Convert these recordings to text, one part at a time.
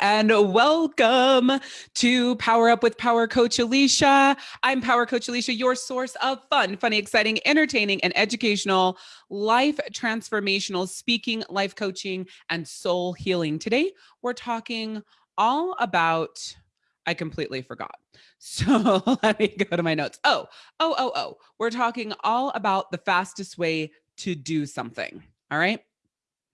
and welcome to Power Up with Power Coach Alicia. I'm Power Coach Alicia, your source of fun, funny, exciting, entertaining, and educational life transformational speaking, life coaching, and soul healing. Today, we're talking all about, I completely forgot. So let me go to my notes. Oh, oh, oh, oh. We're talking all about the fastest way to do something. All right.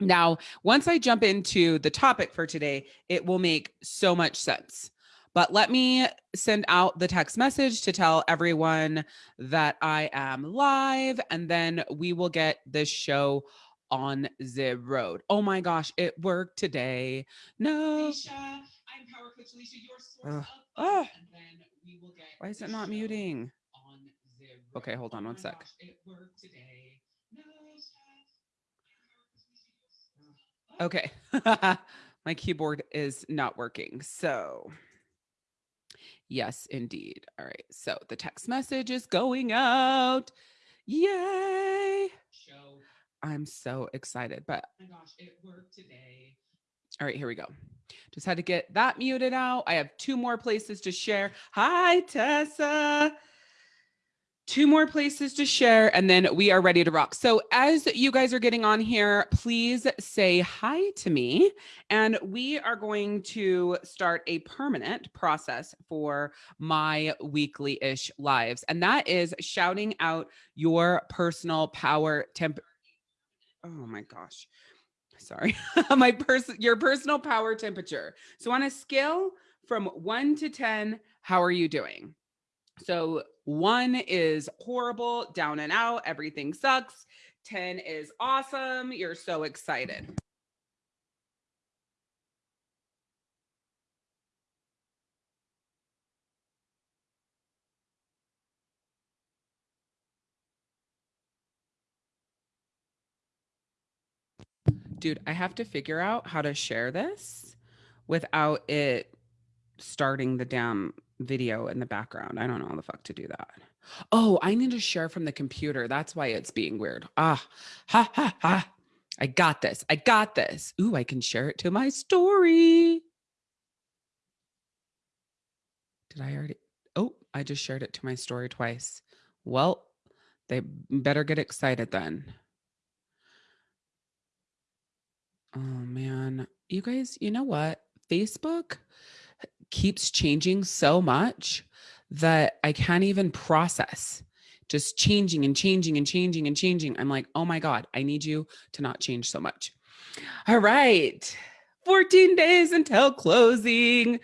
Now, once I jump into the topic for today, it will make so much sense. But let me send out the text message to tell everyone that I am live, and then we will get this show on the road. Oh my gosh, it worked today. No. Alicia, I'm Power Coach Alicia, your source uh, of and then we will get Why is it not muting? Okay, hold on oh one sec. Gosh, it worked today. Okay. My keyboard is not working. So yes, indeed. All right. So the text message is going out. Yay. Show. I'm so excited, but oh my gosh, it worked today. All right, here we go. Just had to get that muted out. I have two more places to share. Hi, Tessa two more places to share and then we are ready to rock. So as you guys are getting on here, please say hi to me and we are going to start a permanent process for my weekly-ish lives. And that is shouting out your personal power temp. Oh my gosh. Sorry. my person, your personal power temperature. So on a scale from one to 10, how are you doing? So one is horrible, down and out, everything sucks. 10 is awesome. You're so excited. Dude, I have to figure out how to share this without it starting the damn video in the background. I don't know how the fuck to do that. Oh, I need to share from the computer. That's why it's being weird. Ah, ha, ha, ha. I got this. I got this. Ooh, I can share it to my story. Did I already? Oh, I just shared it to my story twice. Well, they better get excited then. Oh man, you guys, you know what? Facebook keeps changing so much that I can't even process just changing and changing and changing and changing. I'm like, oh my God, I need you to not change so much. All right. 14 days until closing.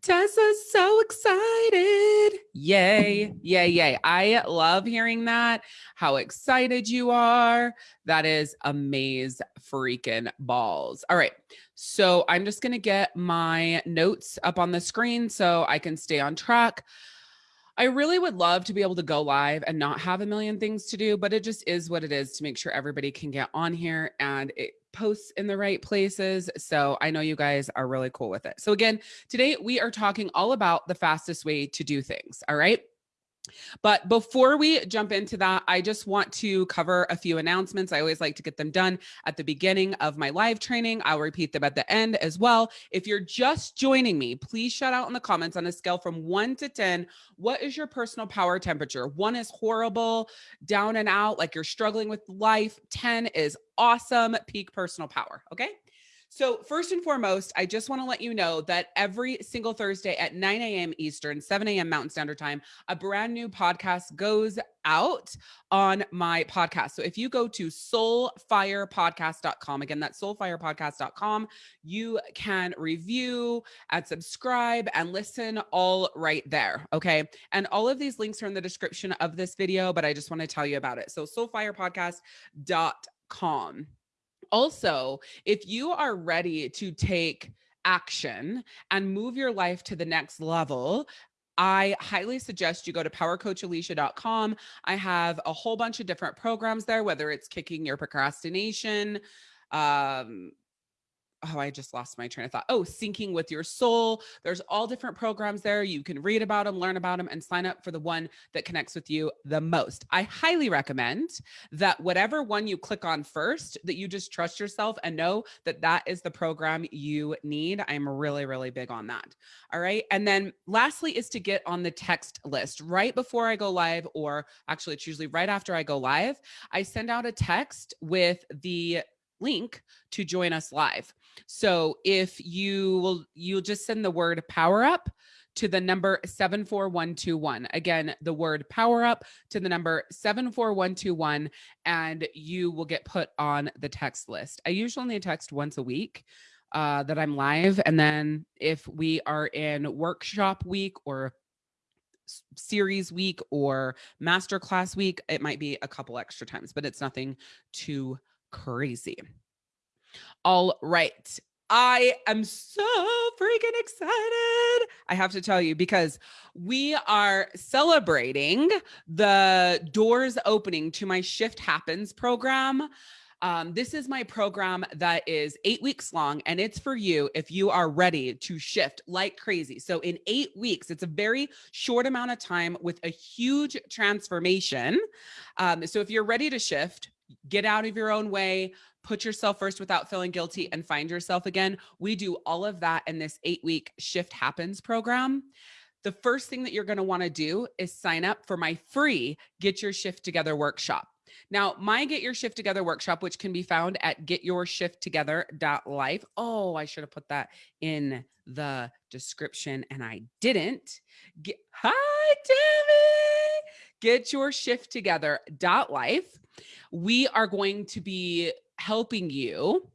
Tessa's so excited. Yay, yay, yay. I love hearing that. How excited you are. That is amaze freaking balls. All right. So I'm just going to get my notes up on the screen so I can stay on track. I really would love to be able to go live and not have a million things to do, but it just is what it is to make sure everybody can get on here and it posts in the right places. So I know you guys are really cool with it. So again, today we are talking all about the fastest way to do things. All right. But before we jump into that, I just want to cover a few announcements. I always like to get them done at the beginning of my live training. I'll repeat them at the end as well. If you're just joining me, please shout out in the comments on a scale from one to 10. What is your personal power temperature? One is horrible, down and out, like you're struggling with life. 10 is awesome, peak personal power. Okay. So first and foremost, I just want to let you know that every single Thursday at 9 a.m. Eastern, 7 a.m. Mountain Standard Time, a brand new podcast goes out on my podcast. So if you go to soulfirepodcast.com, again, that's soulfirepodcast.com, you can review and subscribe and listen all right there. Okay. And all of these links are in the description of this video, but I just want to tell you about it. So soulfirepodcast.com. Also, if you are ready to take action and move your life to the next level, I highly suggest you go to powercoachalicia.com. I have a whole bunch of different programs there, whether it's kicking your procrastination, um, oh, I just lost my train of thought. Oh, syncing with your soul. There's all different programs there. You can read about them, learn about them, and sign up for the one that connects with you the most. I highly recommend that whatever one you click on first, that you just trust yourself and know that that is the program you need. I'm really, really big on that. All right. And then lastly is to get on the text list right before I go live, or actually, it's usually right after I go live. I send out a text with the link to join us live. So if you will, you'll just send the word power up to the number 74121. Again, the word power up to the number 74121, and you will get put on the text list. I usually only text once a week uh, that I'm live. And then if we are in workshop week or series week or masterclass week, it might be a couple extra times, but it's nothing too crazy. All right. I am so freaking excited. I have to tell you because we are celebrating the doors opening to my Shift Happens program. Um, this is my program that is eight weeks long, and it's for you if you are ready to shift like crazy. So, in eight weeks, it's a very short amount of time with a huge transformation. Um, so, if you're ready to shift, get out of your own way, put yourself first without feeling guilty, and find yourself again. We do all of that in this eight week Shift Happens program. The first thing that you're going to want to do is sign up for my free Get Your Shift Together workshop. Now, my Get Your Shift Together workshop, which can be found at getyourshifttogether.life. Oh, I should have put that in the description and I didn't. Get, hi, Tammy. Get your shift together.life we are going to be helping you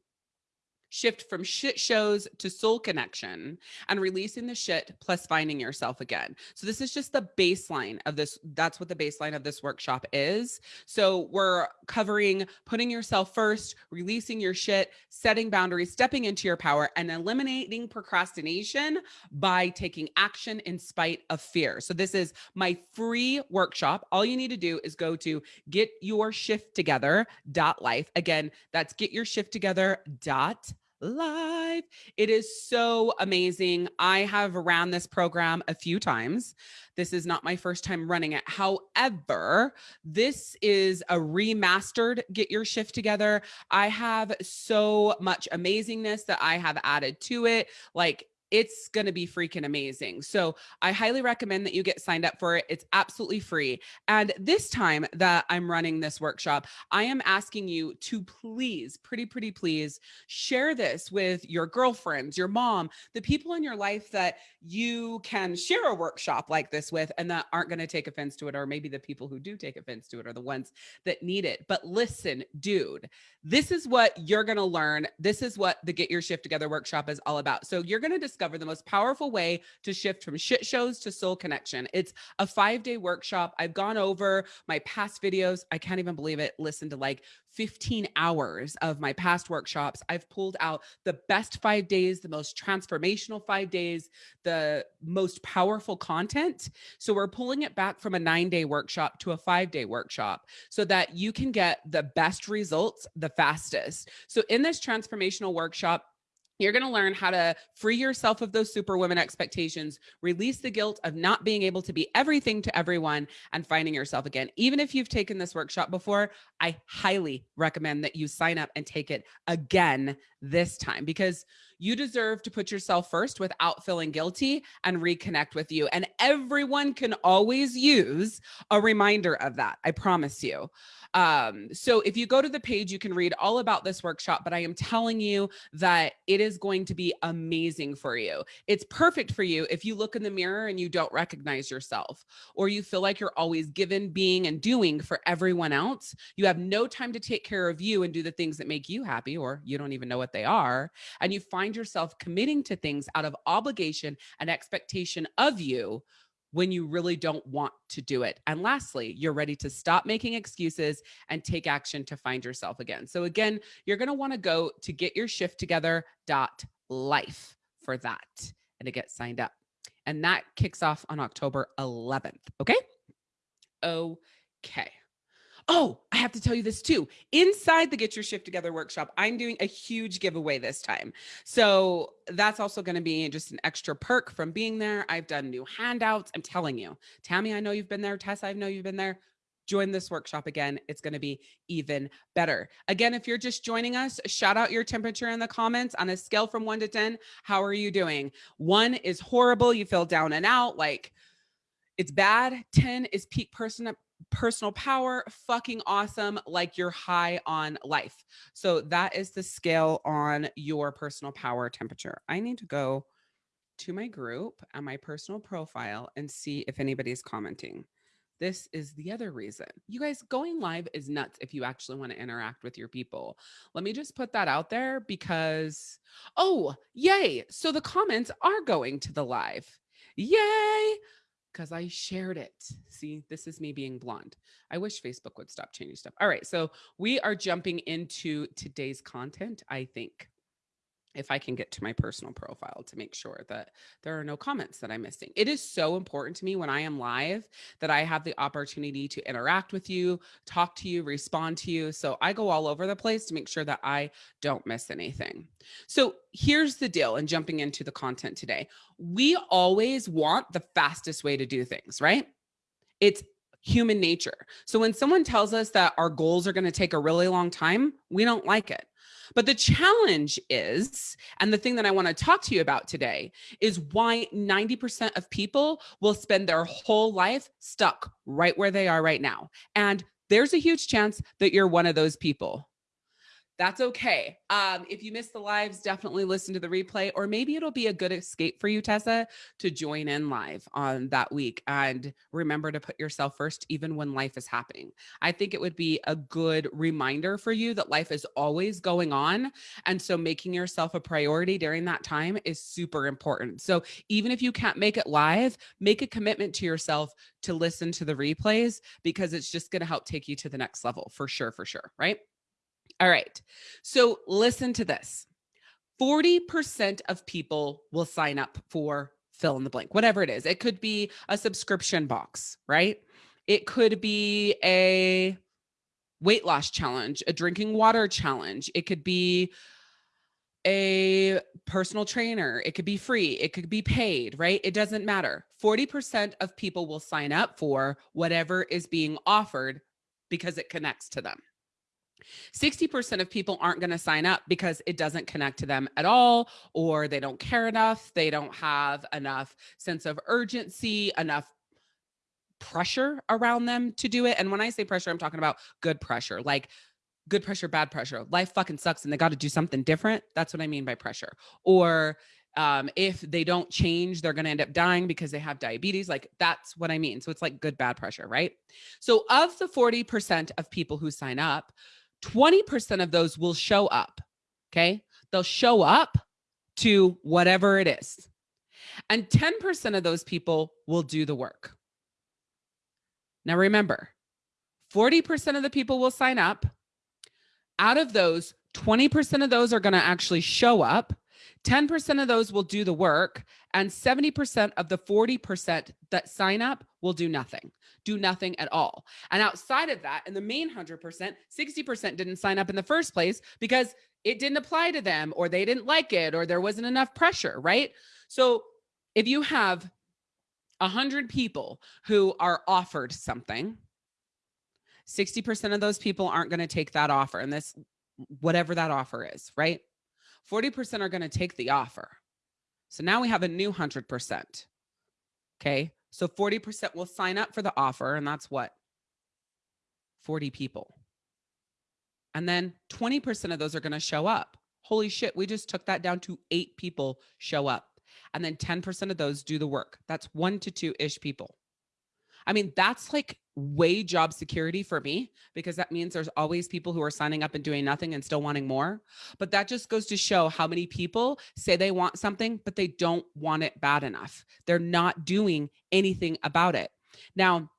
shift from shit shows to soul connection and releasing the shit plus finding yourself again. So this is just the baseline of this. That's what the baseline of this workshop is. So we're covering putting yourself first, releasing your shit, setting boundaries, stepping into your power and eliminating procrastination by taking action in spite of fear. So this is my free workshop. All you need to do is go to get your shift together dot life. Again, that's get your shift together dot live. It is so amazing. I have ran this program a few times. This is not my first time running it. However, this is a remastered Get Your Shift Together. I have so much amazingness that I have added to it. Like it's going to be freaking amazing. So I highly recommend that you get signed up for it. It's absolutely free. And this time that I'm running this workshop, I am asking you to please, pretty, pretty please share this with your girlfriends, your mom, the people in your life that you can share a workshop like this with and that aren't going to take offense to it. Or maybe the people who do take offense to it are the ones that need it. But listen, dude, this is what you're going to learn. This is what the Get Your Shift Together workshop is all about. So you're going to discover discover the most powerful way to shift from shit shows to soul connection. It's a five day workshop. I've gone over my past videos. I can't even believe it. Listen to like 15 hours of my past workshops. I've pulled out the best five days, the most transformational five days, the most powerful content. So we're pulling it back from a nine day workshop to a five day workshop so that you can get the best results the fastest. So in this transformational workshop, you're going to learn how to free yourself of those superwoman expectations, release the guilt of not being able to be everything to everyone, and finding yourself again. Even if you've taken this workshop before, I highly recommend that you sign up and take it again this time because you deserve to put yourself first without feeling guilty and reconnect with you. And everyone can always use a reminder of that. I promise you. Um, so if you go to the page, you can read all about this workshop, but I am telling you that it is going to be amazing for you. It's perfect for you if you look in the mirror and you don't recognize yourself, or you feel like you're always given, being, and doing for everyone else. You have no time to take care of you and do the things that make you happy, or you don't even know what they are. And you find yourself committing to things out of obligation and expectation of you when you really don't want to do it. And lastly, you're ready to stop making excuses and take action to find yourself again. So again, you're going to want to go to get your shift together dot life for that and to get signed up. And that kicks off on October 11th. Okay. Okay. Oh, I have to tell you this too. Inside the Get Your Shift Together workshop, I'm doing a huge giveaway this time. So that's also going to be just an extra perk from being there. I've done new handouts. I'm telling you, Tammy, I know you've been there. Tessa, I know you've been there. Join this workshop again. It's going to be even better. Again, if you're just joining us, shout out your temperature in the comments on a scale from one to 10. How are you doing? One is horrible. You feel down and out. Like, it's bad. 10 is peak person personal power, fucking awesome, like you're high on life. So that is the scale on your personal power temperature. I need to go to my group and my personal profile and see if anybody's commenting. This is the other reason. You guys, going live is nuts if you actually want to interact with your people. Let me just put that out there because, oh, yay. So the comments are going to the live. Yay because I shared it. See, this is me being blonde. I wish Facebook would stop changing stuff. All right. So we are jumping into today's content, I think if I can get to my personal profile to make sure that there are no comments that I'm missing. It is so important to me when I am live that I have the opportunity to interact with you, talk to you, respond to you. So I go all over the place to make sure that I don't miss anything. So here's the deal and jumping into the content today. We always want the fastest way to do things, right? It's human nature. So when someone tells us that our goals are going to take a really long time, we don't like it. But the challenge is, and the thing that I want to talk to you about today is why 90% of people will spend their whole life stuck right where they are right now. And there's a huge chance that you're one of those people that's okay. Um, if you miss the lives, definitely listen to the replay, or maybe it'll be a good escape for you, Tessa, to join in live on that week. And remember to put yourself first, even when life is happening. I think it would be a good reminder for you that life is always going on. And so making yourself a priority during that time is super important. So even if you can't make it live, make a commitment to yourself to listen to the replays because it's just going to help take you to the next level for sure, for sure. Right. All right. So listen to this 40% of people will sign up for fill in the blank, whatever it is. It could be a subscription box, right? It could be a weight loss challenge, a drinking water challenge. It could be a personal trainer. It could be free. It could be paid, right? It doesn't matter. 40% of people will sign up for whatever is being offered because it connects to them. 60% of people aren't going to sign up because it doesn't connect to them at all, or they don't care enough. They don't have enough sense of urgency, enough pressure around them to do it. And when I say pressure, I'm talking about good pressure, like good pressure, bad pressure. Life fucking sucks and they got to do something different. That's what I mean by pressure. Or um, if they don't change, they're going to end up dying because they have diabetes. Like that's what I mean. So it's like good, bad pressure, right? So of the 40% of people who sign up, 20% of those will show up. Okay. They'll show up to whatever it is. And 10% of those people will do the work. Now remember, 40% of the people will sign up. Out of those, 20% of those are going to actually show up. 10% of those will do the work. And 70% of the 40% that sign up will do nothing do nothing at all. And outside of that, in the main 100%, 60% didn't sign up in the first place because it didn't apply to them or they didn't like it or there wasn't enough pressure, right? So if you have 100 people who are offered something, 60% of those people aren't going to take that offer and this whatever that offer is, right? 40% are going to take the offer. So now we have a new 100%. Okay. So 40% will sign up for the offer, and that's what? 40 people. And then 20% of those are going to show up. Holy shit, we just took that down to eight people show up. And then 10% of those do the work. That's one to two ish people. I mean, that's like way job security for me because that means there's always people who are signing up and doing nothing and still wanting more. But that just goes to show how many people say they want something, but they don't want it bad enough. They're not doing anything about it. Now,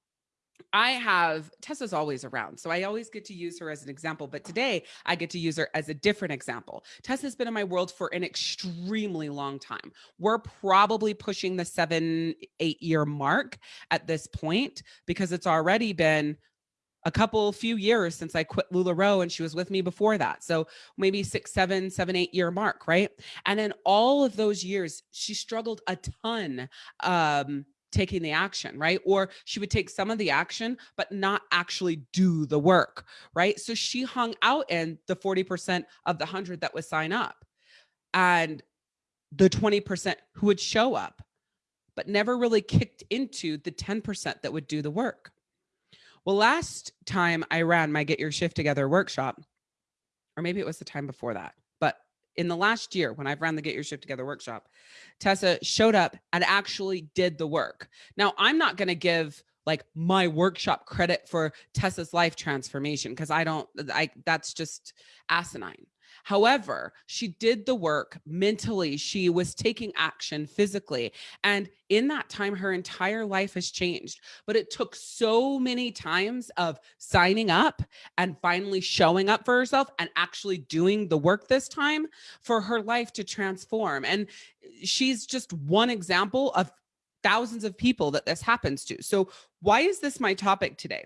I have Tessa's always around, so I always get to use her as an example. But today I get to use her as a different example. Tessa's been in my world for an extremely long time. We're probably pushing the seven, eight year mark at this point because it's already been a couple few years since I quit LuLaRoe and she was with me before that. So maybe six, seven, seven, eight year mark, right? And in all of those years, she struggled a ton um, taking the action, right? Or she would take some of the action, but not actually do the work, right? So she hung out in the 40% of the 100 that would sign up and the 20% who would show up, but never really kicked into the 10% that would do the work. Well, last time I ran my Get Your Shift Together workshop, or maybe it was the time before that, in the last year when I've ran the Get Your Shift Together workshop, Tessa showed up and actually did the work. Now, I'm not going to give like my workshop credit for Tessa's life transformation because I don't, I, that's just asinine. However, she did the work mentally. She was taking action physically. And in that time, her entire life has changed. But it took so many times of signing up and finally showing up for herself and actually doing the work this time for her life to transform. And she's just one example of thousands of people that this happens to. So why is this my topic today?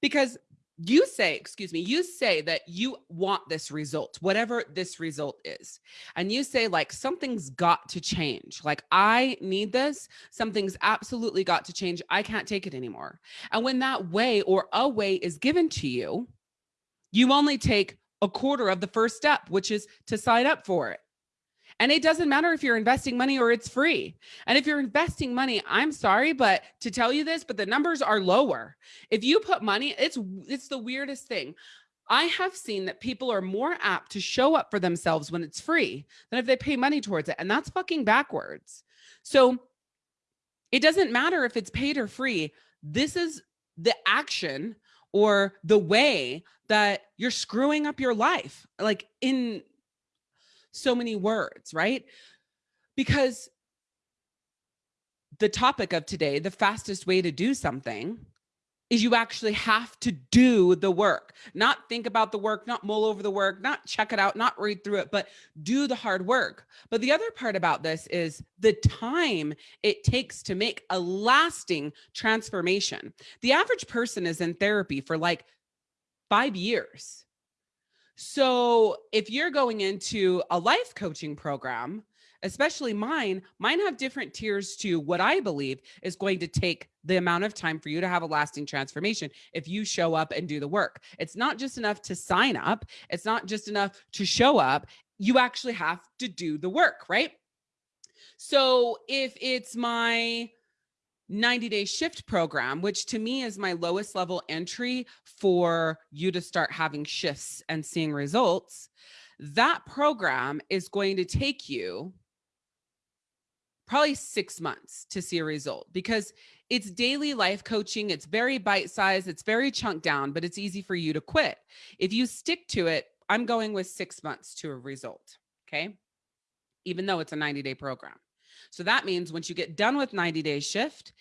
Because you say, excuse me, you say that you want this result, whatever this result is. And you say like, something's got to change. Like I need this. Something's absolutely got to change. I can't take it anymore. And when that way or a way is given to you, you only take a quarter of the first step, which is to sign up for it. And it doesn't matter if you're investing money or it's free. And if you're investing money, I'm sorry, but to tell you this, but the numbers are lower. If you put money, it's it's the weirdest thing. I have seen that people are more apt to show up for themselves when it's free than if they pay money towards it. And that's fucking backwards. So it doesn't matter if it's paid or free. This is the action or the way that you're screwing up your life. Like in so many words, right? Because the topic of today, the fastest way to do something is you actually have to do the work, not think about the work, not mull over the work, not check it out, not read through it, but do the hard work. But the other part about this is the time it takes to make a lasting transformation. The average person is in therapy for like five years. So if you're going into a life coaching program, especially mine, mine have different tiers to what I believe is going to take the amount of time for you to have a lasting transformation if you show up and do the work. It's not just enough to sign up. It's not just enough to show up. You actually have to do the work, right? So if it's my 90 day shift program, which to me is my lowest level entry for you to start having shifts and seeing results. That program is going to take you probably six months to see a result because it's daily life coaching. It's very bite sized. It's very chunked down, but it's easy for you to quit. If you stick to it, I'm going with six months to a result. Okay. Even though it's a 90 day program. So that means once you get done with 90 day shift,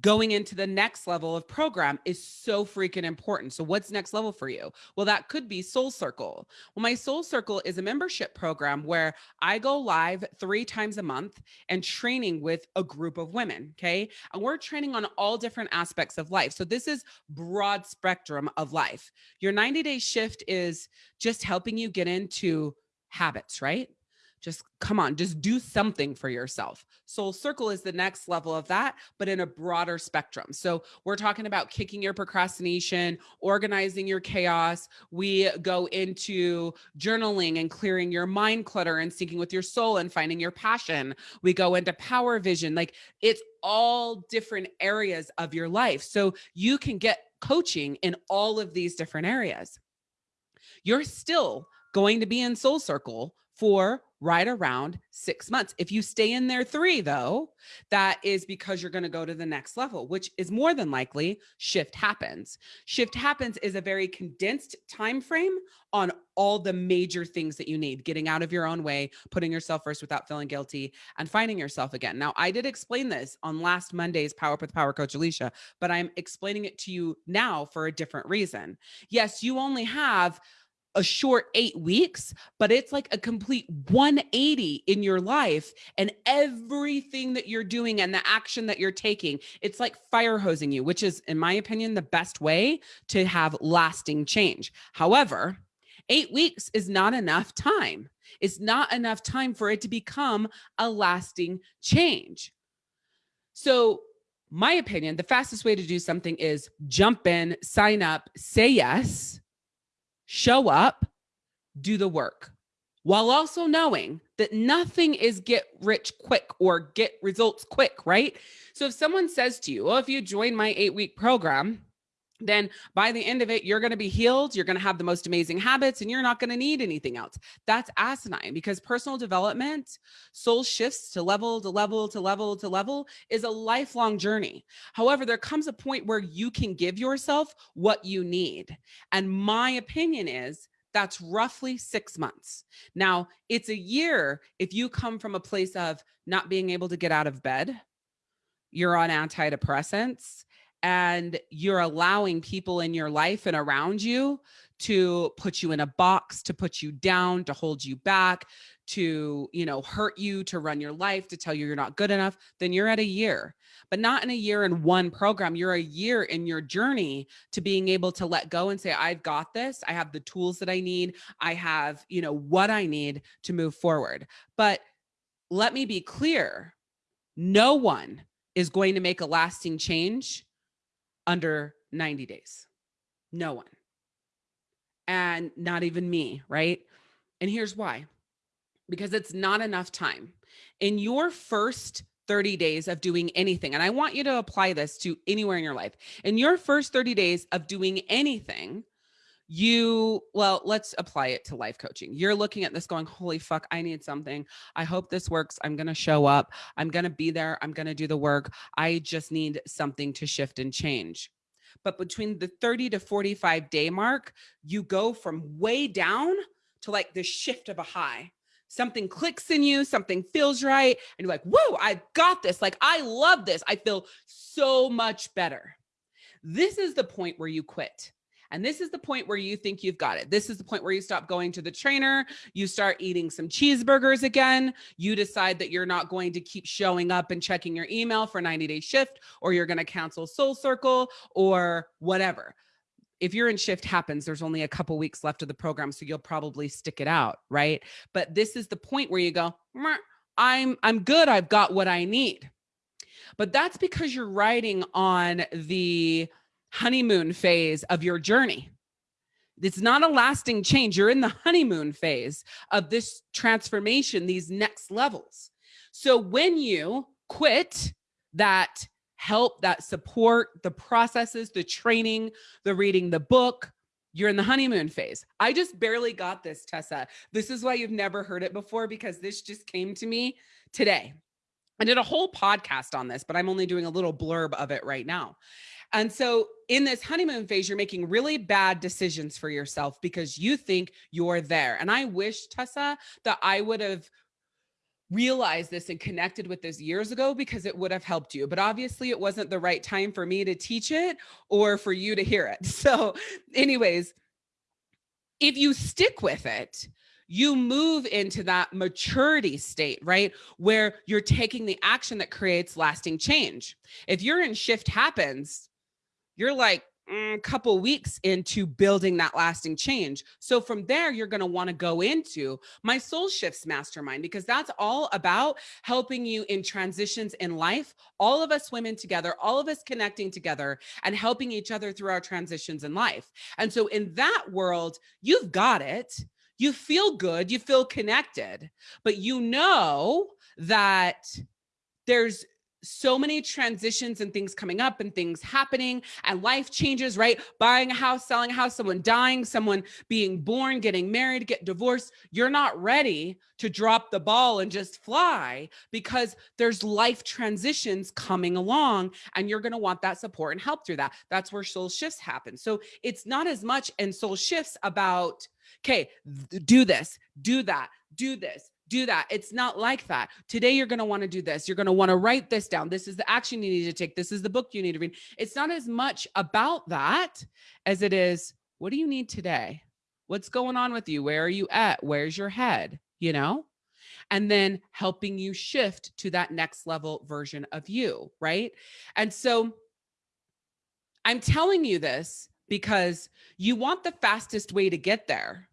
going into the next level of program is so freaking important. So what's next level for you? Well, that could be Soul Circle. Well, my Soul Circle is a membership program where I go live three times a month and training with a group of women. Okay. And we're training on all different aspects of life. So this is broad spectrum of life. Your 90 day shift is just helping you get into habits, right? Just come on, just do something for yourself. Soul Circle is the next level of that, but in a broader spectrum. So we're talking about kicking your procrastination, organizing your chaos. We go into journaling and clearing your mind clutter and syncing with your soul and finding your passion. We go into power vision. Like it's all different areas of your life. So you can get coaching in all of these different areas. You're still going to be in Soul Circle for right around six months. If you stay in there three, though, that is because you're going to go to the next level, which is more than likely shift happens. Shift happens is a very condensed time frame on all the major things that you need getting out of your own way putting yourself first without feeling guilty and finding yourself again now i did explain this on last monday's power up with power coach alicia but i'm explaining it to you now for a different reason yes you only have a short eight weeks, but it's like a complete 180 in your life and everything that you're doing and the action that you're taking. It's like fire hosing you, which is, in my opinion, the best way to have lasting change. However, eight weeks is not enough time. It's not enough time for it to become a lasting change. So, my opinion, the fastest way to do something is jump in, sign up, say yes show up, do the work while also knowing that nothing is get rich quick or get results quick, right? So if someone says to you, well, if you join my eight week program, then by the end of it, you're going to be healed. You're going to have the most amazing habits and you're not going to need anything else. That's asinine because personal development, soul shifts to level to level to level to level is a lifelong journey. However, there comes a point where you can give yourself what you need. And my opinion is that's roughly six months. Now, it's a year if you come from a place of not being able to get out of bed, you're on antidepressants, and you're allowing people in your life and around you to put you in a box, to put you down, to hold you back, to, you know, hurt you, to run your life, to tell you you're not good enough, then you're at a year. But not in a year in one program. You're a year in your journey to being able to let go and say, I've got this. I have the tools that I need. I have, you know, what I need to move forward. But let me be clear. No one is going to make a lasting change under 90 days. No one. And not even me, right? And here's why because it's not enough time. In your first 30 days of doing anything, and I want you to apply this to anywhere in your life. In your first 30 days of doing anything, you well let's apply it to life coaching you're looking at this going holy fuck i need something i hope this works i'm going to show up i'm going to be there i'm going to do the work i just need something to shift and change but between the 30 to 45 day mark you go from way down to like the shift of a high something clicks in you, something feels right, and you're like, whoa, I got this. Like, I love this. I feel so much better. This is the point where you quit. And this is the point where you think you've got it. This is the point where you stop going to the trainer, you start eating some cheeseburgers again, you decide that you're not going to keep showing up and checking your email for 90 day shift, or you're going to cancel Soul Circle or whatever. If you're in shift happens, there's only a couple weeks left of the program, so you'll probably stick it out, right? But this is the point where you go, I'm I'm good. I've got what I need. But that's because you're riding on the honeymoon phase of your journey. It's not a lasting change. You're in the honeymoon phase of this transformation, these next levels. So when you quit that help, that support, the processes, the training, the reading the book, you're in the honeymoon phase. I just barely got this, Tessa. This is why you've never heard it before because this just came to me today. I did a whole podcast on this, but I'm only doing a little blurb of it right now. And so in this honeymoon phase, you're making really bad decisions for yourself because you think you're there. And I wish, Tessa, that I would have realized this and connected with this years ago because it would have helped you. But obviously, it wasn't the right time for me to teach it or for you to hear it. So, anyways, if you stick with it, you move into that maturity state, right? Where you're taking the action that creates lasting change. If you're in shift happens, you're like a mm, couple weeks into building that lasting change. So from there, you're going to want to go into my soul shifts mastermind because that's all about helping you in transitions in life. All of us women together, all of us connecting together and helping each other through our transitions in life. And so in that world, you've got it. You feel good, you feel connected, but you know that there's so many transitions and things coming up and things happening and life changes, right? Buying a house, selling a house, someone dying, someone being born, getting married, get divorced. You're not ready to drop the ball and just fly because there's life transitions coming along and you're going to want that support and help through that. That's where soul shifts happen. So it's not as much in soul shifts about, okay, do this, do that, do this, do that. It's not like that. Today, you're going to want to do this. You're going to want to write this down. This is the action you need to take. This is the book you need to read. It's not as much about that as it is what do you need today? What's going on with you? Where are you at? Where's your head? You know? And then helping you shift to that next level version of you. Right. And so I'm telling you this because you want the fastest way to get there.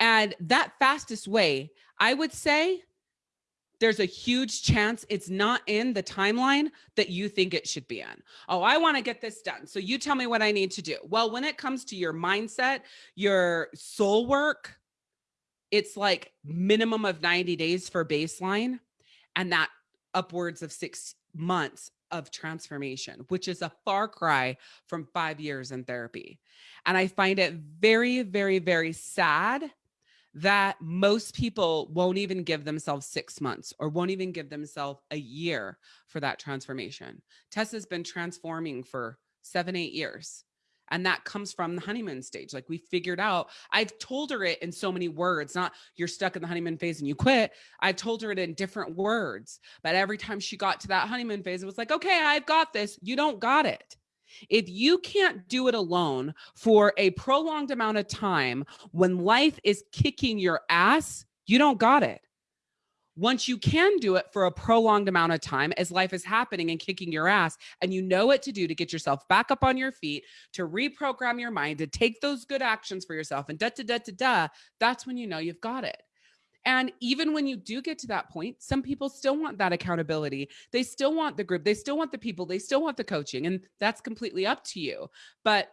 And that fastest way, I would say, there's a huge chance it's not in the timeline that you think it should be in. Oh, I want to get this done. So you tell me what I need to do. Well, when it comes to your mindset, your soul work, it's like minimum of 90 days for baseline and that upwards of 6 months of transformation, which is a far cry from 5 years in therapy. And I find it very very very sad that most people won't even give themselves six months or won't even give themselves a year for that transformation. Tessa's been transforming for seven, eight years. And that comes from the honeymoon stage. Like we figured out, I've told her it in so many words, not you're stuck in the honeymoon phase and you quit. I've told her it in different words. But every time she got to that honeymoon phase, it was like, okay, I've got this. You don't got it. If you can't do it alone for a prolonged amount of time when life is kicking your ass, you don't got it. Once you can do it for a prolonged amount of time as life is happening and kicking your ass, and you know what to do to get yourself back up on your feet, to reprogram your mind, to take those good actions for yourself, and da da da da da, that's when you know you've got it. And even when you do get to that point, some people still want that accountability. They still want the group, they still want the people, they still want the coaching, and that's completely up to you. But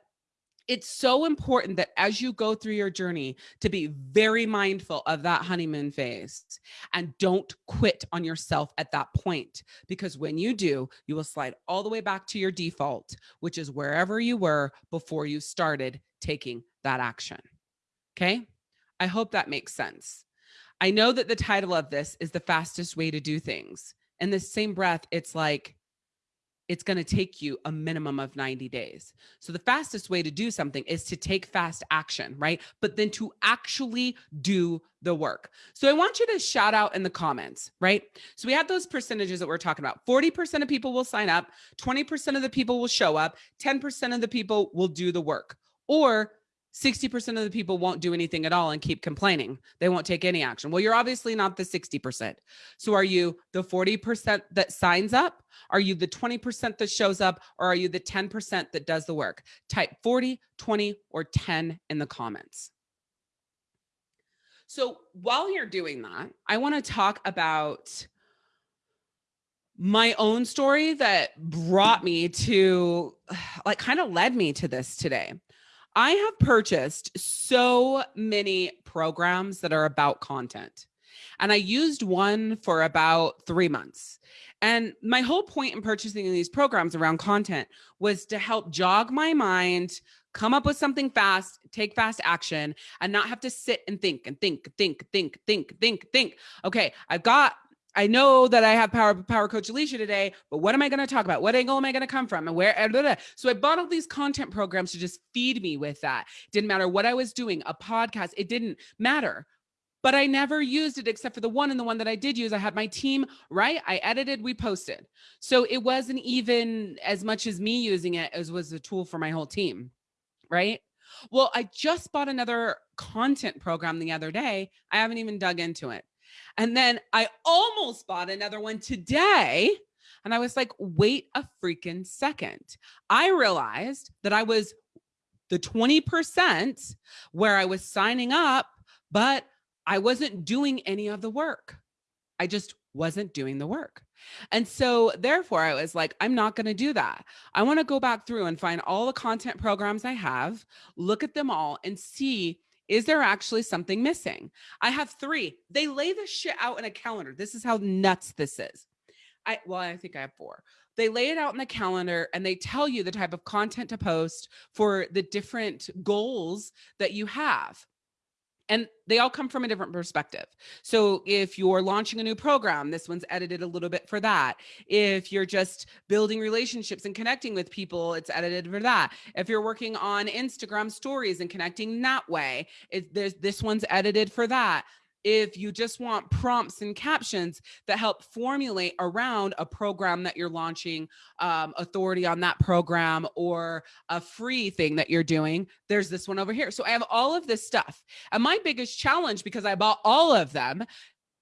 it's so important that as you go through your journey to be very mindful of that honeymoon phase and don't quit on yourself at that point because when you do you will slide all the way back to your default which is wherever you were before you started taking that action. Okay? I hope that makes sense I know that the title of this is the fastest way to do things. In the same breath, it's like, it's going to take you a minimum of 90 days. So the fastest way to do something is to take fast action, right? But then to actually do the work. So I want you to shout out in the comments, right? So we have those percentages that we're talking about. 40% of people will sign up, 20% of the people will show up, 10% of the people will do the work. Or 60% of the people won't do anything at all and keep complaining. They won't take any action. Well, you're obviously not the 60%. So are you the 40% that signs up? Are you the 20% that shows up? Or are you the 10% that does the work? Type 40, 20, or 10 in the comments. So while you're doing that, I want to talk about my own story that brought me to like kind of led me to this today. I have purchased so many programs that are about content. And I used one for about three months. And my whole point in purchasing these programs around content was to help jog my mind, come up with something fast, take fast action, and not have to sit and think and think, think, think, think, think, think. Okay, I've got I know that I have power power coach Alicia today, but what am I going to talk about? What angle am I going to come from? And where? Blah, blah. So I bought all these content programs to just feed me with that. Didn't matter what I was doing, a podcast, it didn't matter. But I never used it except for the one and the one that I did use. I had my team, right? I edited, we posted. So it wasn't even as much as me using it as was a tool for my whole team, right? Well, I just bought another content program the other day. I haven't even dug into it. And then I almost bought another one today. And I was like, wait a freaking second. I realized that I was the 20% where I was signing up, but I wasn't doing any of the work. I just wasn't doing the work. And so, therefore, I was like, I'm not going to do that. I want to go back through and find all the content programs I have, look at them all, and see is there actually something missing? I have three. They lay this shit out in a calendar. This is how nuts this is. I well, I think I have four. They lay it out in the calendar and they tell you the type of content to post for the different goals that you have and they all come from a different perspective. So if you're launching a new program, this one's edited a little bit for that. If you're just building relationships and connecting with people, it's edited for that. If you're working on Instagram stories and connecting that way, it, there's this one's edited for that. If you just want prompts and captions that help formulate around a program that you're launching, um, authority on that program, or a free thing that you're doing, there's this one over here. So I have all of this stuff. And my biggest challenge, because I bought all of them,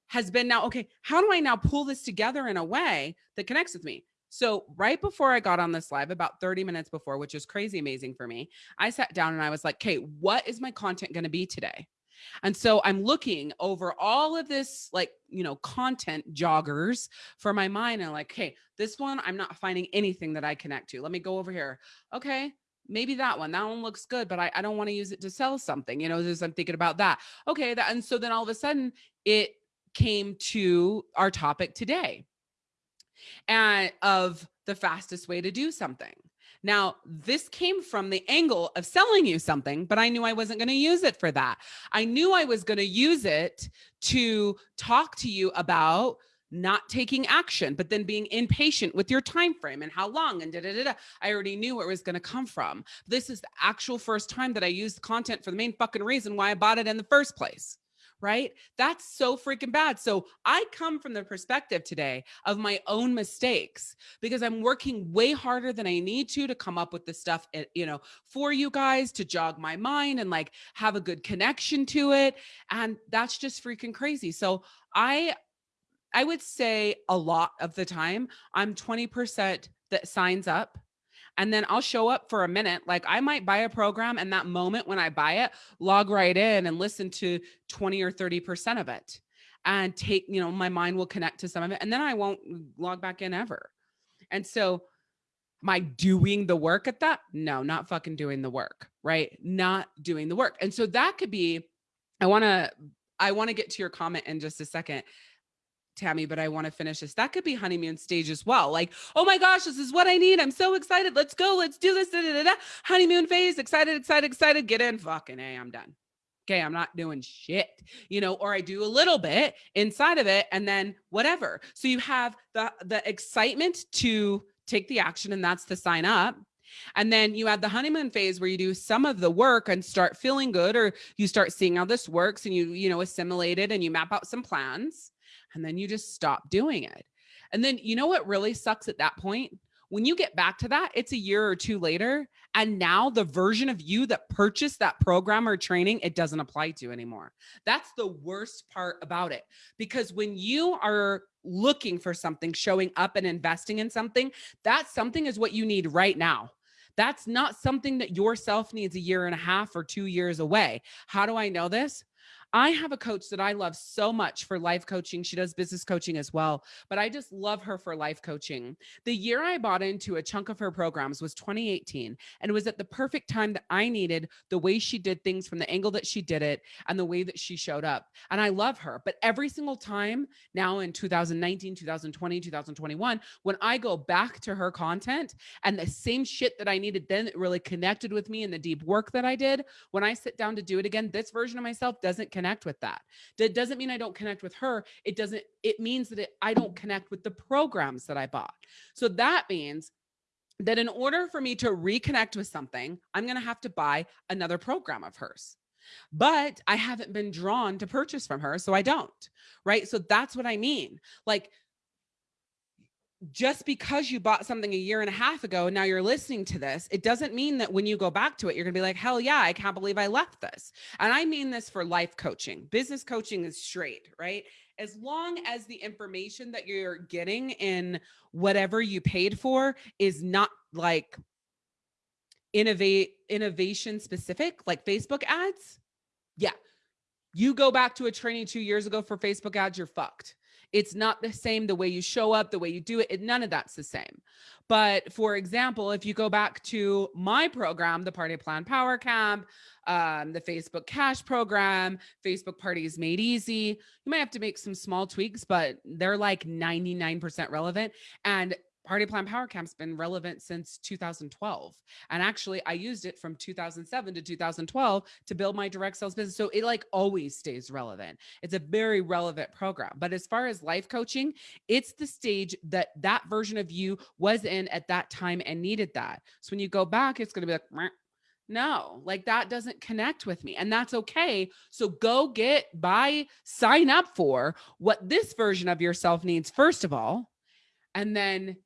has been now, okay, how do I now pull this together in a way that connects with me? So right before I got on this live, about 30 minutes before, which is crazy amazing for me, I sat down and I was like, okay, what is my content going to be today? And so I'm looking over all of this, like, you know, content joggers for my mind. And like, hey, this one, I'm not finding anything that I connect to. Let me go over here. Okay. Maybe that one, that one looks good, but I, I don't want to use it to sell something, you know, as I'm thinking about that. Okay. That, and so then all of a sudden it came to our topic today and of the fastest way to do something. Now, this came from the angle of selling you something, but I knew I wasn't going to use it for that. I knew I was going to use it to talk to you about not taking action, but then being impatient with your time frame and how long and da da da. da. I already knew where it was going to come from. This is the actual first time that I used content for the main fucking reason why I bought it in the first place right? That's so freaking bad. So I come from the perspective today of my own mistakes because I'm working way harder than I need to to come up with the stuff, eh, you know, for you guys to jog my mind and like have a good connection to it. And that's just freaking crazy. So I, I would say a lot of the time I'm 20% that signs up and then I'll show up for a minute. Like I might buy a program and that moment when I buy it, log right in and listen to 20 or 30% of it and take, you know, my mind will connect to some of it and then I won't mm, log back in ever. And so I doing the work at that? No, not fucking doing the work, right? Not doing the work. And so that could be, I want to, I want to get to your comment in just a second. Tammy, but I want to finish this. That could be honeymoon stage as well. Like, oh my gosh, this is what I need. I'm so excited. Let's go. Let's do this. Da, da, da, honeymoon phase. Excited, excited, excited. Get in. Fucking A, I'm done. Okay, I'm not doing shit, you know, or I do a little bit inside of it and then whatever. So you have the the excitement to take the action and that's to sign up. And then you have the honeymoon phase where you do some of the work and start feeling good or you start seeing how this works and you you know assimilate it and you map out some plans and then you just stop doing it. And then you know what really sucks at that point? When you get back to that, it's a year or two later. And now the version of you that purchased that program or training, it doesn't apply to anymore. That's the worst part about it. Because when you are looking for something, showing up and investing in something, that something is what you need right now. That's not something that yourself needs a year and a half or two years away. How do I know this? I have a coach that I love so much for life coaching. She does business coaching as well, but I just love her for life coaching. The year I bought into a chunk of her programs was 2018, and it was at the perfect time that I needed the way she did things from the angle that she did it and the way that she showed up. And I love her. But every single time now in 2019, 2020, 2021, when I go back to her content and the same shit that I needed then that really connected with me and the deep work that I did, when I sit down to do it again, this version of myself doesn't connect connect with that. That doesn't mean I don't connect with her. It doesn't, it means that it, I don't connect with the programs that I bought. So that means that in order for me to reconnect with something, I'm going to have to buy another program of hers. But I haven't been drawn to purchase from her, so I don't. Right. So that's what I mean. Like just because you bought something a year and a half ago and now you're listening to this, it doesn't mean that when you go back to it, you're going to be like, hell yeah, I can't believe I left this. And I mean this for life coaching. Business coaching is straight, right? As long as the information that you're getting in whatever you paid for is not like innovate innovation specific, like Facebook ads. Yeah. You go back to a training two years ago for Facebook ads, you're fucked it's not the same the way you show up, the way you do it, it none of that's the same. But for example, if you go back to my program, the Party Plan Power Camp, um, the Facebook Cash program, Facebook Parties Made Easy, you might have to make some small tweaks, but they're like 99% relevant. And Party Plan Power Camp's been relevant since 2012. And actually, I used it from 2007 to 2012 to build my direct sales business. So it like always stays relevant. It's a very relevant program. But as far as life coaching, it's the stage that that version of you was in at that time and needed that. So when you go back, it's going to be like, No, like that doesn't connect with me. And that's okay. So go get, buy, sign up for what this version of yourself needs, first of all, and then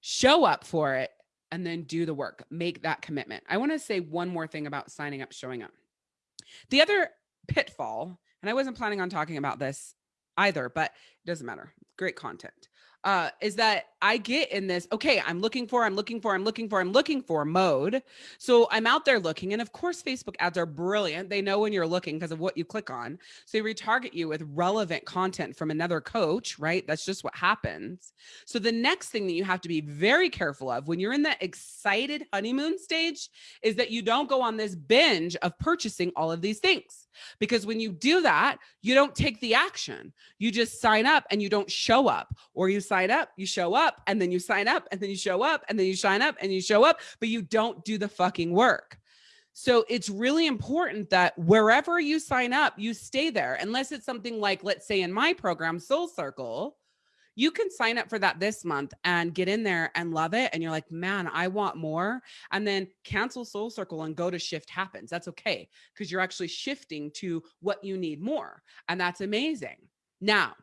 show up for it and then do the work. Make that commitment. I want to say one more thing about signing up, showing up. The other pitfall, and I wasn't planning on talking about this either, but it doesn't matter. Great content uh, is that I get in this, okay, I'm looking for, I'm looking for, I'm looking for, I'm looking for mode. So I'm out there looking. And of course, Facebook ads are brilliant. They know when you're looking because of what you click on. So they retarget you with relevant content from another coach, right? That's just what happens. So the next thing that you have to be very careful of when you're in that excited honeymoon stage is that you don't go on this binge of purchasing all of these things. Because when you do that, you don't take the action. You just sign up and you don't show up, or you sign up, you show up, and then you sign up, and then you show up, and then you sign up and you show up, but you don't do the fucking work. So it's really important that wherever you sign up, you stay there, unless it's something like, let's say in my program, Soul Circle, you can sign up for that this month and get in there and love it. And you're like, man, I want more. And then cancel Soul Circle and go to Shift Happens. That's okay because you're actually shifting to what you need more. And that's amazing. Now,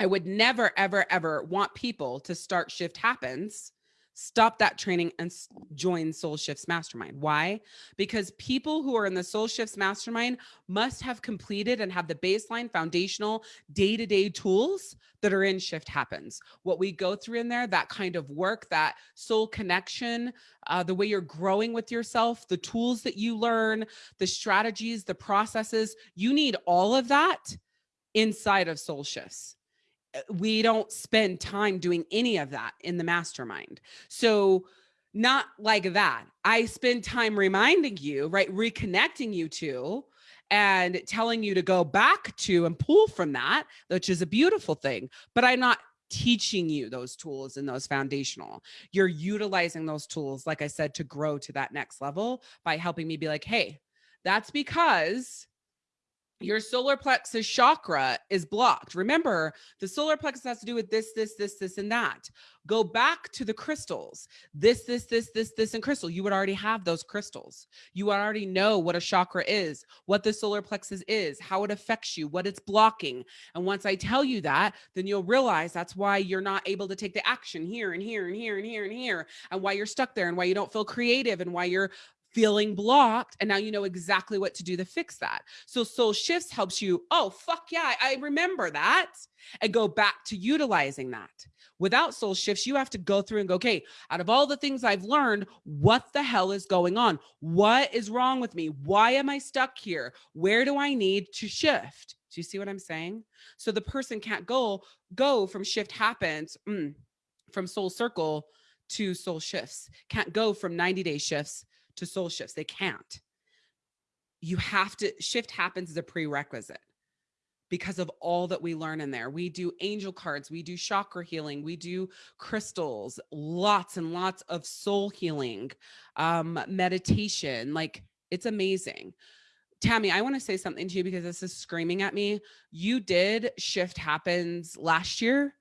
I would never, ever, ever want people to start Shift Happens stop that training and join Soul Shifts Mastermind. Why? Because people who are in the Soul Shifts Mastermind must have completed and have the baseline foundational day-to-day tools that are in Shift Happens. What we go through in there, that kind of work, that soul connection, uh, the way you're growing with yourself, the tools that you learn, the strategies, the processes, you need all of that inside of Soul Shifts. Uh, we don't spend time doing any of that in the mastermind. So not like that. I spend time reminding you, right? Reconnecting you to and telling you to go back to and pull from that, which is a beautiful thing. But I'm not teaching you those tools and those foundational. You're utilizing those tools, like I said, to grow to that next level by helping me be like, hey, that's because your solar plexus chakra is blocked. Remember, the solar plexus has to do with this, this, this, this, and that. Go back to the crystals. This, this, this, this, this, and crystal. You would already have those crystals. You already know what a chakra is, what the solar plexus is, how it affects you, what it's blocking. And once I tell you that, then you'll realize that's why you're not able to take the action here and here and here and here and here, and why you're stuck there, and why you don't feel creative, and why you're feeling blocked and now you know exactly what to do to fix that. So soul shifts helps you oh fuck yeah i remember that and go back to utilizing that. Without soul shifts you have to go through and go okay out of all the things i've learned what the hell is going on? What is wrong with me? Why am i stuck here? Where do i need to shift? Do you see what i'm saying? So the person can't go go from shift happens mm, from soul circle to soul shifts. Can't go from 90 day shifts to soul shifts. They can't. You have to shift happens as a prerequisite because of all that we learn in there. We do angel cards, we do chakra healing, we do crystals, lots and lots of soul healing, um, meditation. Like it's amazing. Tammy, I want to say something to you because this is screaming at me. You did shift happens last year.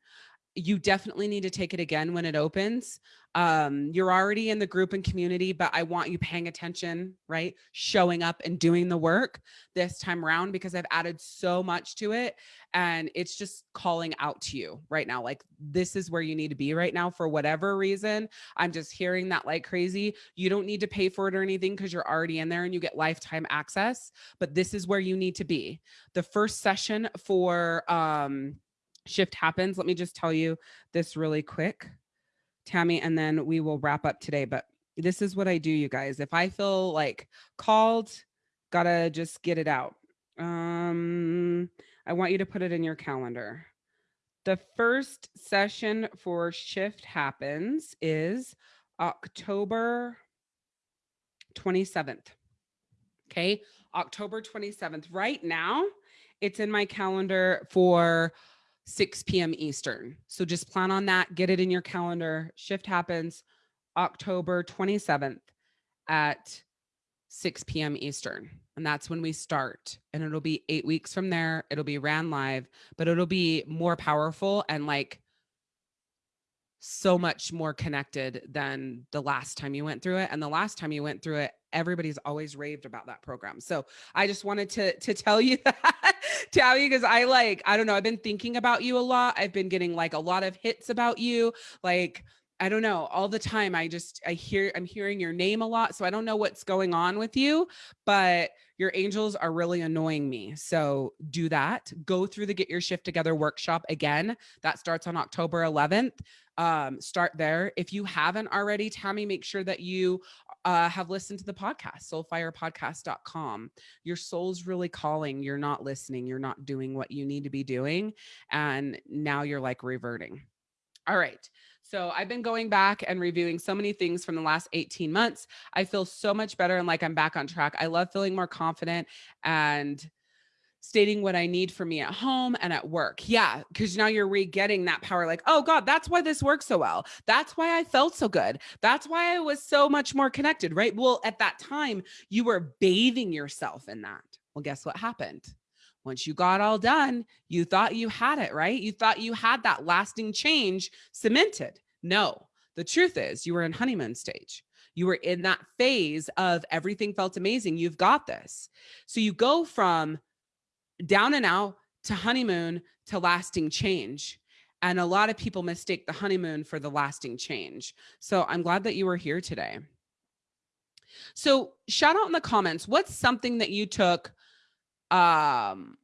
You definitely need to take it again when it opens um, you're already in the group and community, but I want you paying attention, right? Showing up and doing the work this time around because I've added so much to it and it's just calling out to you right now. Like this is where you need to be right now for whatever reason. I'm just hearing that like crazy. You don't need to pay for it or anything because you're already in there and you get lifetime access, but this is where you need to be. The first session for um, shift happens. Let me just tell you this really quick. Tammy, and then we will wrap up today. But this is what I do, you guys. If I feel like called, gotta just get it out. Um, I want you to put it in your calendar. The first session for shift happens is October 27th. Okay, October 27th. Right now, it's in my calendar for 6 p.m. Eastern. So just plan on that, get it in your calendar. Shift happens October 27th at 6 p.m. Eastern. And that's when we start. And it'll be eight weeks from there. It'll be ran live, but it'll be more powerful and like so much more connected than the last time you went through it and the last time you went through it everybody's always raved about that program so i just wanted to to tell you that tell you because i like i don't know i've been thinking about you a lot i've been getting like a lot of hits about you like I don't know, all the time I just I hear I'm hearing your name a lot, so I don't know what's going on with you, but your angels are really annoying me. So do that. Go through the Get Your Shift Together workshop again. That starts on October 11th. Um, start there. If you haven't already, Tammy, make sure that you uh, have listened to the podcast, soulfirepodcast.com. Your soul's really calling. You're not listening. You're not doing what you need to be doing. And now you're like reverting. All right. So I've been going back and reviewing so many things from the last 18 months. I feel so much better and like I'm back on track. I love feeling more confident and stating what I need for me at home and at work. Yeah, because now you're re-getting that power like, oh God, that's why this works so well. That's why I felt so good. That's why I was so much more connected, right? Well, at that time, you were bathing yourself in that. Well, guess what happened? Once you got all done, you thought you had it, right? You thought you had that lasting change cemented. No, the truth is you were in honeymoon stage. You were in that phase of everything felt amazing. You've got this. So you go from down and out to honeymoon to lasting change. And a lot of people mistake the honeymoon for the lasting change. So I'm glad that you were here today. So shout out in the comments, what's something that you took um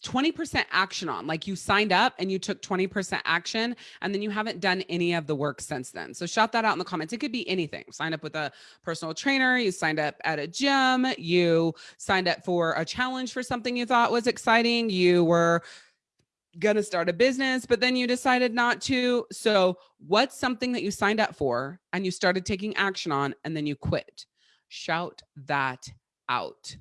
20% action on. Like you signed up and you took 20% action and then you haven't done any of the work since then. So shout that out in the comments. It could be anything. Signed up with a personal trainer you signed up at a gym you signed up for a challenge for something you thought was exciting you were going to start a business but then you decided not to. So what's something that you signed up for and you started taking action on and then you quit? Shout that out.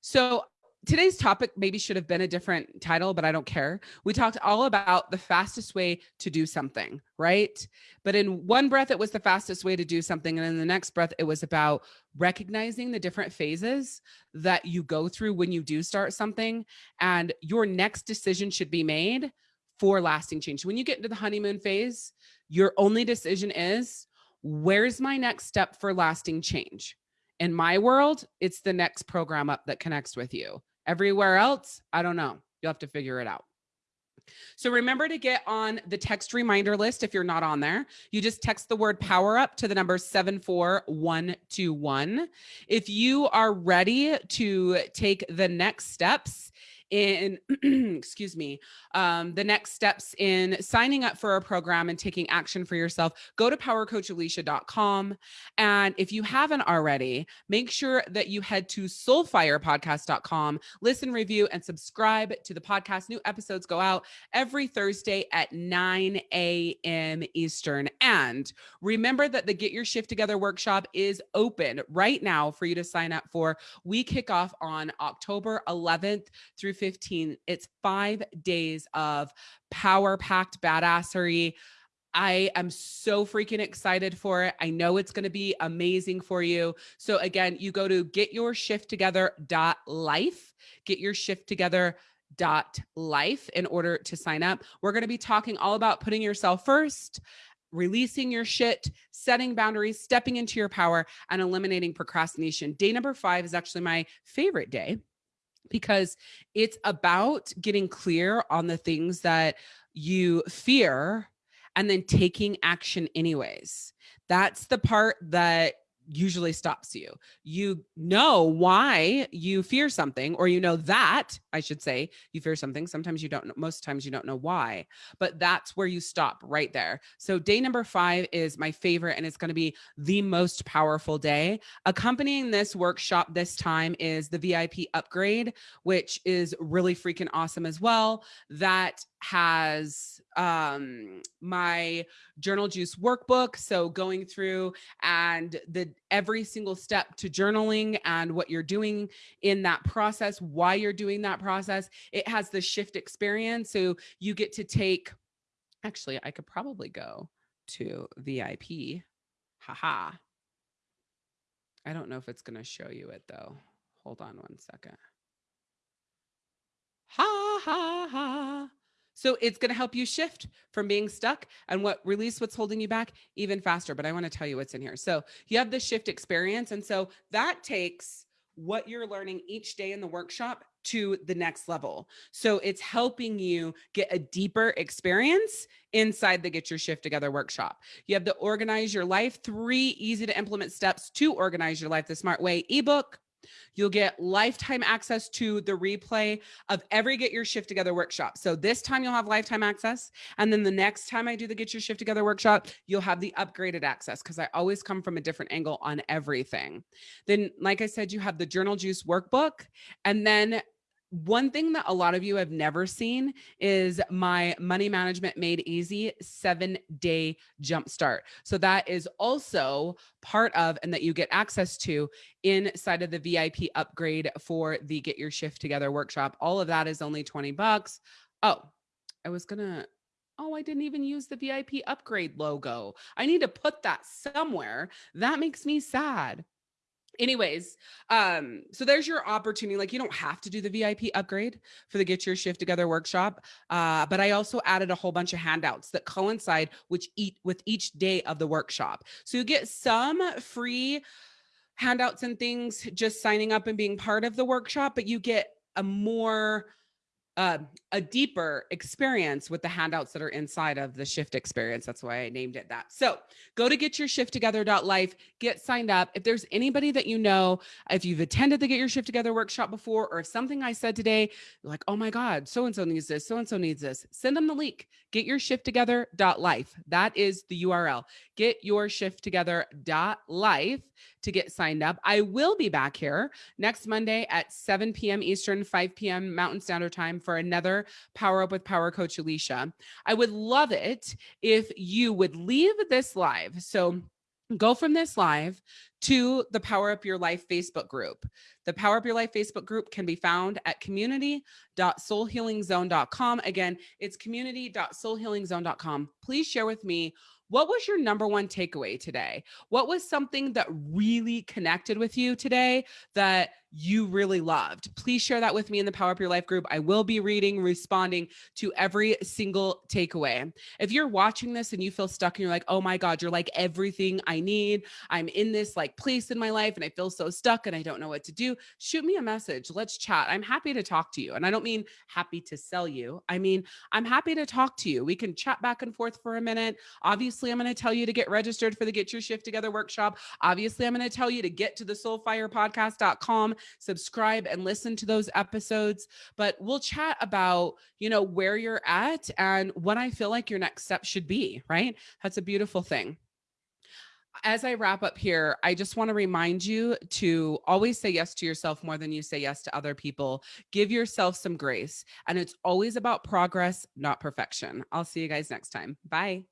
So today's topic maybe should have been a different title, but I don't care. We talked all about the fastest way to do something, right? But in one breath, it was the fastest way to do something. And in the next breath, it was about recognizing the different phases that you go through when you do start something. And your next decision should be made for lasting change. When you get into the honeymoon phase, your only decision is where's my next step for lasting change? In my world, it's the next program up that connects with you. Everywhere else, I don't know. You'll have to figure it out. So remember to get on the text reminder list if you're not on there. You just text the word power up to the number 74121. If you are ready to take the next steps in excuse me um, the next steps in signing up for a program and taking action for yourself go to powercoachalicia.com and if you haven't already make sure that you head to soulfirepodcast.com listen review and subscribe to the podcast. New episodes go out every thursday at 9 a.m eastern. And remember that the get your shift together workshop is open right now for you to sign up for. We kick off on october 11th through 15. It's five days of power packed badassery. I am so freaking excited for it. I know it's going to be amazing for you. So again, you go to getyourshifttogether.life, get your shift together dot life in order to sign up. We're going to be talking all about putting yourself first, releasing your shit, setting boundaries, stepping into your power and eliminating procrastination. Day number 5 is actually my favorite day because it's about getting clear on the things that you fear and then taking action anyways. That's the part that usually stops you. You know why you fear something, or you know that, I should say, you fear something. Sometimes you don't know, most times you don't know why, but that's where you stop right there. So, day number five is my favorite, and it's going to be the most powerful day. Accompanying this workshop this time is the VIP upgrade, which is really freaking awesome as well. That has um my journal juice workbook so going through and the every single step to journaling and what you're doing in that process why you're doing that process it has the shift experience so you get to take actually i could probably go to vip haha. I don't know if it's going to show you it though. Hold on one second. Ha ha ha So it's going to help you shift from being stuck and what release what's holding you back even faster. But I want to tell you what's in here. So you have the shift experience. And so that takes what you're learning each day in the workshop to the next level. So it's helping you get a deeper experience inside the Get Your Shift Together workshop. You have the Organize Your Life, three easy to implement steps to organize your life the smart way ebook. You'll get lifetime access to the replay of every Get Your Shift Together workshop. So this time you'll have lifetime access. And then the next time I do the Get Your Shift Together workshop, you'll have the upgraded access because I always come from a different angle on everything. Then, like I said, you have the Journal Juice workbook. And then one thing that a lot of you have never seen is my money management made easy seven day jumpstart. So that is also part of and that you get access to inside of the VIP upgrade for the Get Your Shift Together workshop. All of that is only 20 bucks. Oh, I was gonna Oh, I didn't even use the VIP upgrade logo. I need to put that somewhere. That makes me sad anyways um so there's your opportunity like you don't have to do the vip upgrade for the get your shift together workshop uh but i also added a whole bunch of handouts that coincide which eat with each day of the workshop. So you get some free handouts and things just signing up and being part of the workshop but you get a more uh, a deeper experience with the handouts that are inside of the shift experience. That's why I named it that. So go to getyourshifttogether.life, get signed up. If there's anybody that you know, if you've attended the Get Your Shift Together workshop before, or if something I said today, like, oh my God, so and so needs this, so and so needs this, send them the link. Getyourshifttogether.life. That is the URL. Getyourshifttogether.life to get signed up. I will be back here next Monday at 7 p.m. Eastern, 5 p.m. Mountain Standard Time for another Power Up with Power Coach Alicia. I would love it if you would leave this live. So go from this live to the Power Up Your Life Facebook group. The Power Up Your Life Facebook group can be found at community.soulhealingzone.com. Again, it's community.soulhealingzone.com. Please share with me what was your number one takeaway today? What was something that really connected with you today that you really loved. Please share that with me in the Power Up Your Life group. I will be reading, responding to every single takeaway. If you're watching this and you feel stuck and you're like, oh my God, you're like everything I need. I'm in this like place in my life and I feel so stuck and I don't know what to do. Shoot me a message. Let's chat. I'm happy to talk to you. And I don't mean happy to sell you. I mean, I'm happy to talk to you. We can chat back and forth for a minute. Obviously, I'm going to tell you to get registered for the Get Your Shift Together workshop. Obviously, I'm going to tell you to get to the soulfirepodcast.com subscribe and listen to those episodes. But we'll chat about, you know, where you're at and what I feel like your next step should be, right? That's a beautiful thing as I wrap up here, I just want to remind you to always say yes to yourself more than you say yes to other people. Give yourself some grace. And it's always about progress, not perfection. I'll see you guys next time. Bye.